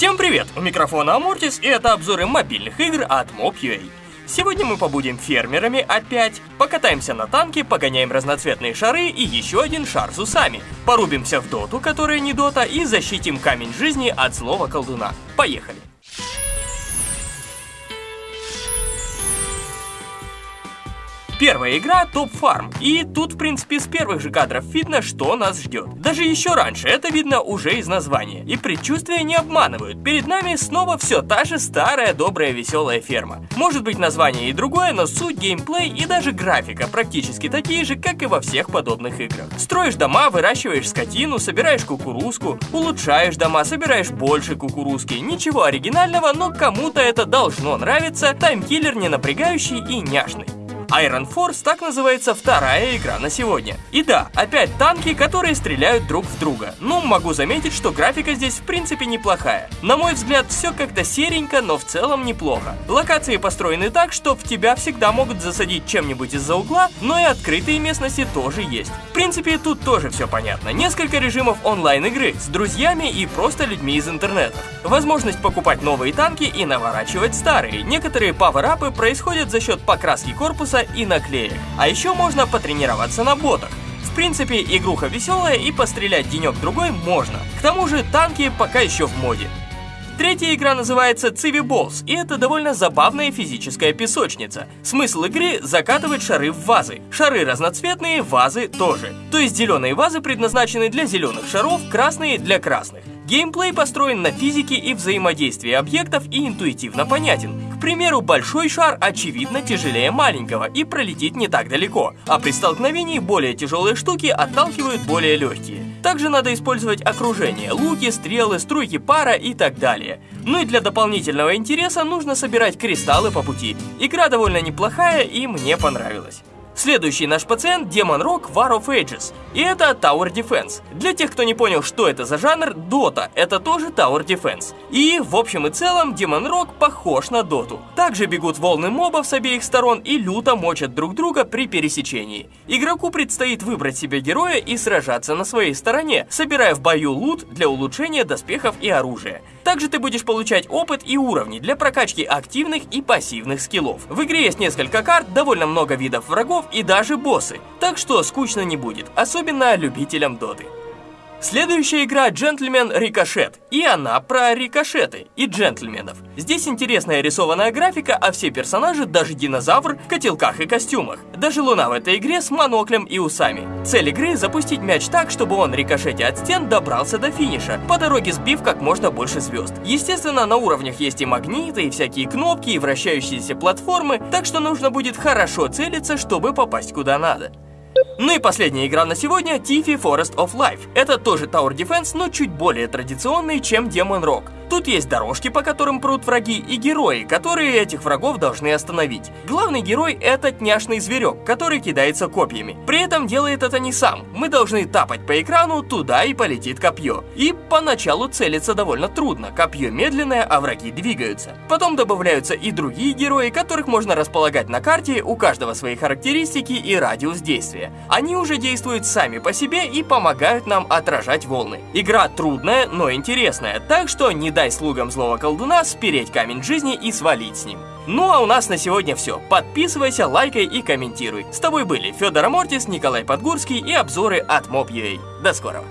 Всем привет! У микрофона Амортис и это обзоры мобильных игр от Mob.ua. Сегодня мы побудем фермерами опять, покатаемся на танке, погоняем разноцветные шары и еще один шар с усами. Порубимся в доту, которая не дота, и защитим камень жизни от злого колдуна. Поехали! Первая игра Топ Фарм, и тут в принципе с первых же кадров видно, что нас ждет. Даже еще раньше, это видно уже из названия. И предчувствия не обманывают, перед нами снова все та же старая добрая веселая ферма. Может быть название и другое, но суть, геймплей и даже графика практически такие же, как и во всех подобных играх. Строишь дома, выращиваешь скотину, собираешь кукурузку, улучшаешь дома, собираешь больше кукурузки. Ничего оригинального, но кому-то это должно нравиться, таймкиллер не напрягающий и няшный. Iron Force так называется вторая игра на сегодня. И да, опять танки, которые стреляют друг в друга. Ну, могу заметить, что графика здесь в принципе неплохая. На мой взгляд, все как-то серенько, но в целом неплохо. Локации построены так, что в тебя всегда могут засадить чем-нибудь из-за угла, но и открытые местности тоже есть. В принципе, тут тоже все понятно. Несколько режимов онлайн-игры с друзьями и просто людьми из интернета. Возможность покупать новые танки и наворачивать старые. Некоторые пауэрапы происходят за счет покраски корпуса и наклеек. А еще можно потренироваться на ботах. В принципе, игруха веселая и пострелять денек-другой можно. К тому же танки пока еще в моде. Третья игра называется Civi Balls, и это довольно забавная физическая песочница. Смысл игры – закатывать шары в вазы. Шары разноцветные, вазы тоже. То есть зеленые вазы предназначены для зеленых шаров, красные – для красных. Геймплей построен на физике и взаимодействии объектов и интуитивно понятен. К примеру, большой шар очевидно тяжелее маленького и пролетит не так далеко, а при столкновении более тяжелые штуки отталкивают более легкие. Также надо использовать окружение, луки, стрелы, струйки пара и так далее. Ну и для дополнительного интереса нужно собирать кристаллы по пути. Игра довольно неплохая и мне понравилась. Следующий наш пациент – Demon Rock War of Ages, и это Tower Defense. Для тех, кто не понял, что это за жанр, Dota – это тоже Tower Defense. И, в общем и целом, Demon Rock похож на Доту. Также бегут волны мобов с обеих сторон и люто мочат друг друга при пересечении. Игроку предстоит выбрать себе героя и сражаться на своей стороне, собирая в бою лут для улучшения доспехов и оружия. Также ты будешь получать опыт и уровни для прокачки активных и пассивных скиллов. В игре есть несколько карт, довольно много видов врагов и даже боссы, так что скучно не будет, особенно любителям доты. Следующая игра Джентльмен Рикошет, и она про рикошеты и джентльменов. Здесь интересная рисованная графика, а все персонажи, даже динозавр, в котелках и костюмах. Даже Луна в этой игре с моноклем и усами. Цель игры – запустить мяч так, чтобы он, рикошете от стен, добрался до финиша, по дороге сбив как можно больше звезд. Естественно, на уровнях есть и магниты, и всякие кнопки, и вращающиеся платформы, так что нужно будет хорошо целиться, чтобы попасть куда надо. Ну и последняя игра на сегодня – Tiffy Forest of Life. Это тоже Tower Defense, но чуть более традиционный, чем Demon Rock. Тут есть дорожки, по которым прут враги, и герои, которые этих врагов должны остановить. Главный герой – этот няшный зверек, который кидается копьями. При этом делает это не сам. Мы должны тапать по экрану, туда и полетит копье. И поначалу целиться довольно трудно, копье медленное, а враги двигаются. Потом добавляются и другие герои, которых можно располагать на карте, у каждого свои характеристики и радиус действия. Они уже действуют сами по себе и помогают нам отражать волны. Игра трудная, но интересная, так что не дай слугам злого колдуна спереть камень жизни и свалить с ним. Ну а у нас на сегодня все. Подписывайся, лайкай и комментируй. С тобой были Федор Амортис, Николай Подгурский и обзоры от Mob.ua. До скорого.